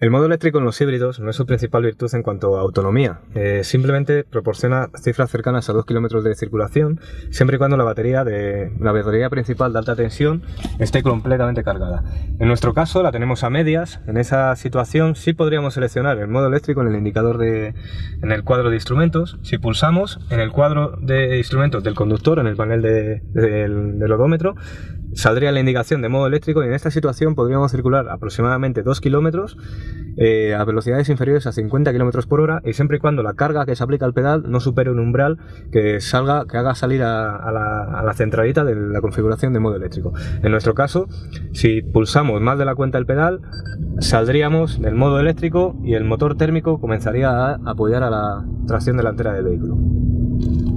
El modo eléctrico en los híbridos no es su principal virtud en cuanto a autonomía, eh, simplemente proporciona cifras cercanas a 2 km de circulación siempre y cuando la batería, de, la batería principal de alta tensión esté completamente cargada. En nuestro caso la tenemos a medias, en esa situación sí podríamos seleccionar el modo eléctrico en el indicador de, en el cuadro de instrumentos, si pulsamos en el cuadro de instrumentos del conductor, en el panel del odómetro, saldría la indicación de modo eléctrico y en esta situación podríamos circular aproximadamente 2 kilómetros eh, a velocidades inferiores a 50 km por hora y siempre y cuando la carga que se aplica al pedal no supere un umbral que salga que haga salir a, la, a la centralita de la configuración de modo eléctrico. En nuestro caso, si pulsamos más de la cuenta el pedal, saldríamos del modo eléctrico y el motor térmico comenzaría a apoyar a la tracción delantera del vehículo.